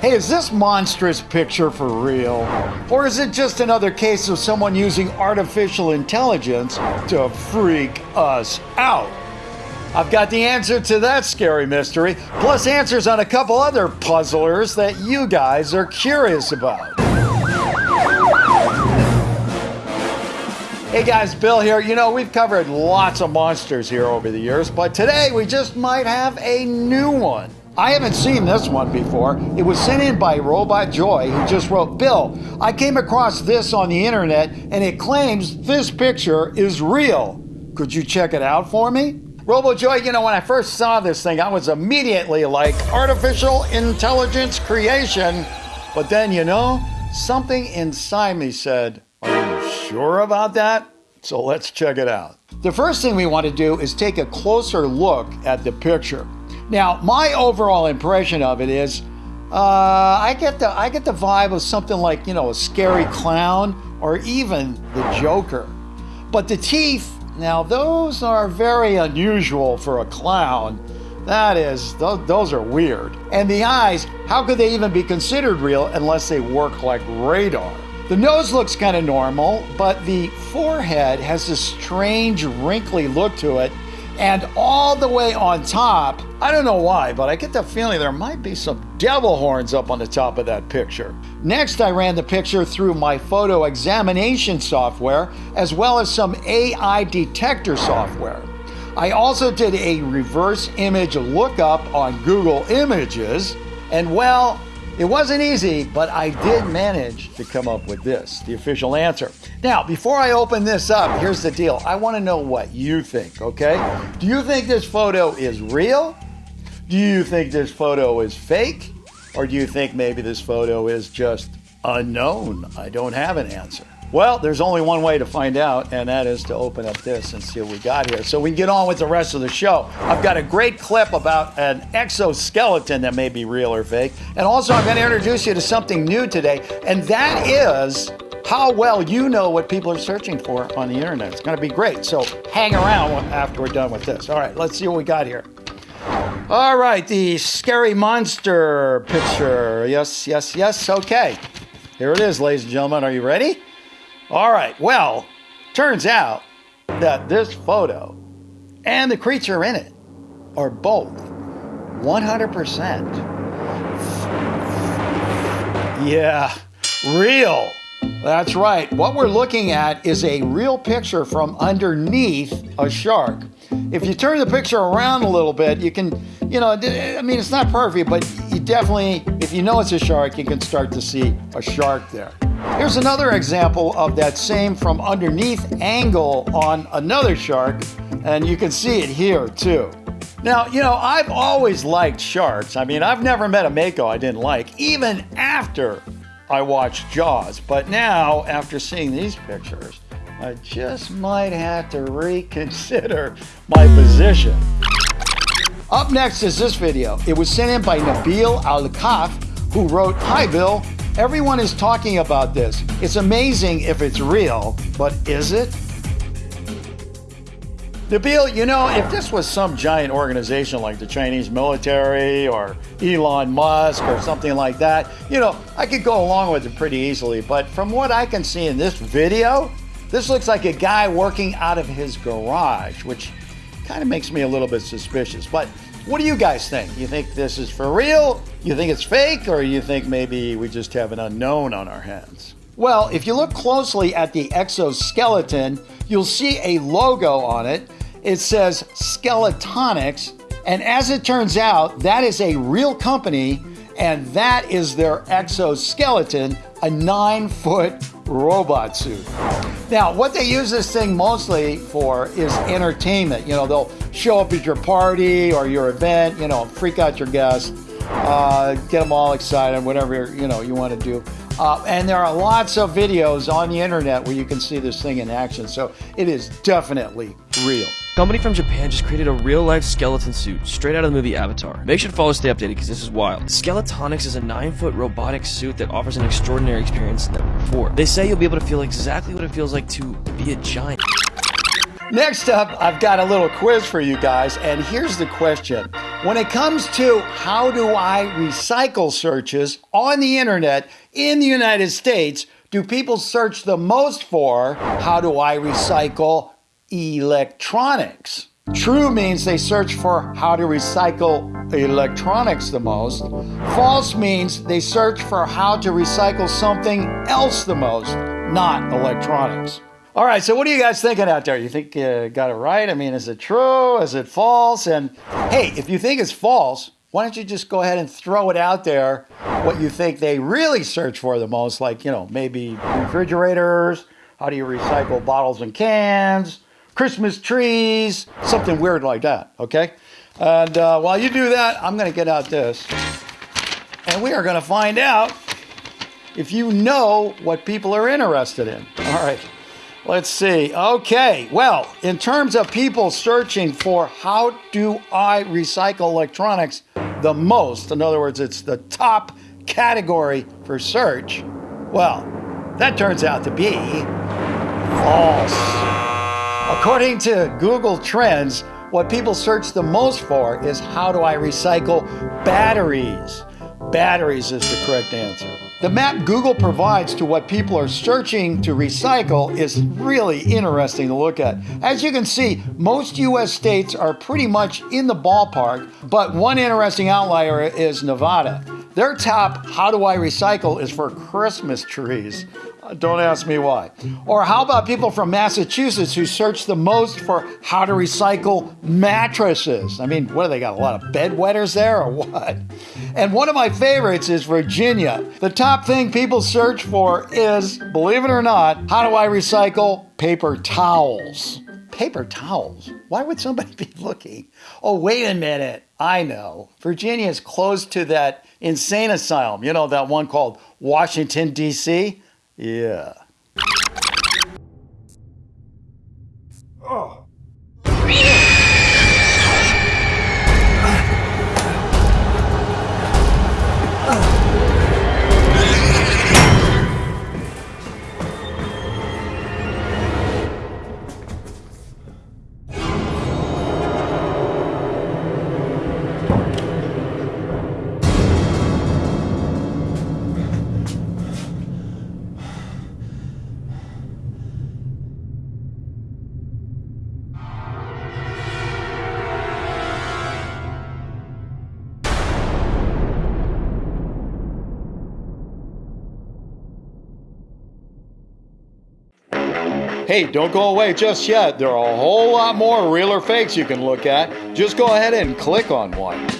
Hey, is this monstrous picture for real? Or is it just another case of someone using artificial intelligence to freak us out? I've got the answer to that scary mystery, plus answers on a couple other puzzlers that you guys are curious about. Hey guys, Bill here. You know, we've covered lots of monsters here over the years, but today we just might have a new one. I haven't seen this one before. It was sent in by Robot Joy, who just wrote, Bill, I came across this on the internet and it claims this picture is real. Could you check it out for me? Robo Joy, you know, when I first saw this thing, I was immediately like, artificial intelligence creation. But then, you know, something inside me said, Are you Sure about that? So let's check it out. The first thing we want to do is take a closer look at the picture. Now, my overall impression of it is, uh, I get the I get the vibe of something like you know a scary clown or even the Joker. But the teeth, now those are very unusual for a clown. That is, those, those are weird. And the eyes, how could they even be considered real unless they work like radar? The nose looks kind of normal, but the forehead has this strange wrinkly look to it. And all the way on top, I don't know why, but I get the feeling there might be some devil horns up on the top of that picture. Next, I ran the picture through my photo examination software as well as some AI detector software. I also did a reverse image lookup on Google Images, and well, it wasn't easy, but I did manage to come up with this, the official answer. Now, before I open this up, here's the deal. I want to know what you think, okay? Do you think this photo is real? Do you think this photo is fake? Or do you think maybe this photo is just unknown? I don't have an answer. Well, there's only one way to find out, and that is to open up this and see what we got here. So we can get on with the rest of the show. I've got a great clip about an exoskeleton that may be real or fake. And also, I'm going to introduce you to something new today, and that is how well you know what people are searching for on the internet. It's going to be great. So hang around after we're done with this. All right, let's see what we got here. All right, the scary monster picture. Yes, yes, yes. Okay. Here it is, ladies and gentlemen. Are you ready? All right, well, turns out that this photo and the creature in it are both 100%. Yeah, real. That's right. What we're looking at is a real picture from underneath a shark. If you turn the picture around a little bit, you can, you know, I mean, it's not perfect, but you definitely, if you know it's a shark, you can start to see a shark there. Here's another example of that same from underneath angle on another shark, and you can see it here too. Now, you know, I've always liked sharks. I mean, I've never met a Mako I didn't like, even after I watched Jaws. But now, after seeing these pictures, I just might have to reconsider my position. Up next is this video. It was sent in by Nabil Al-Kaf, who wrote, Hi Bill, Everyone is talking about this. It's amazing if it's real, but is it? Nabil, you know, if this was some giant organization like the Chinese military or Elon Musk or something like that, you know, I could go along with it pretty easily. But from what I can see in this video, this looks like a guy working out of his garage, which kind of makes me a little bit suspicious. But what do you guys think? You think this is for real? You think it's fake? Or you think maybe we just have an unknown on our hands? Well, if you look closely at the exoskeleton, you'll see a logo on it. It says Skeletonics. And as it turns out, that is a real company, and that is their exoskeleton, a nine foot robot suit. Now, what they use this thing mostly for is entertainment. You know, they'll show up at your party or your event, you know, freak out your guests, uh, get them all excited, whatever, you know, you want to do. Uh, and there are lots of videos on the internet where you can see this thing in action. So it is definitely real. Company from Japan just created a real-life skeleton suit straight out of the movie Avatar. Make sure to follow stay updated because this is wild. Skeletonics is a 9-foot robotic suit that offers an extraordinary experience They say you'll be able to feel exactly what it feels like to be a giant. Next up, I've got a little quiz for you guys, and here's the question. When it comes to how do I recycle searches on the internet in the United States, do people search the most for how do I recycle electronics? True means they search for how to recycle electronics the most. False means they search for how to recycle something else the most, not electronics. All right, so what are you guys thinking out there? You think you got it right? I mean, is it true? Is it false? And hey, if you think it's false, why don't you just go ahead and throw it out there what you think they really search for the most, like, you know, maybe refrigerators, how do you recycle bottles and cans, Christmas trees, something weird like that, okay? And uh, while you do that, I'm to get out this. And we are to find out if you know what people are interested in. All right. Let's see. Okay. Well, in terms of people searching for how do I recycle electronics the most, in other words, it's the top category for search, well, that turns out to be false. According to Google Trends, what people search the most for is how do I recycle batteries? Batteries is the correct answer. The map Google provides to what people are searching to recycle is really interesting to look at. As you can see, most US states are pretty much in the ballpark, but one interesting outlier is Nevada. Their top how do I recycle is for Christmas trees. Don't ask me why. Or how about people from Massachusetts who search the most for how to recycle mattresses? I mean, what do they got? A lot of bedwetters there or what? And one of my favorites is Virginia. The top thing people search for is, believe it or not, how do I recycle paper towels? Paper towels? Why would somebody be looking? Oh, wait a minute. I know. Virginia is close to that insane asylum, you know, that one called Washington, D.C. Yeah. Hey, don't go away just yet. There are a whole lot more real or fakes you can look at. Just go ahead and click on one.